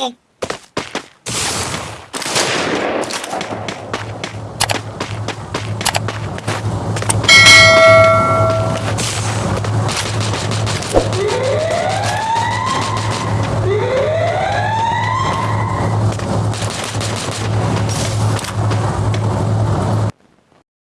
Bye.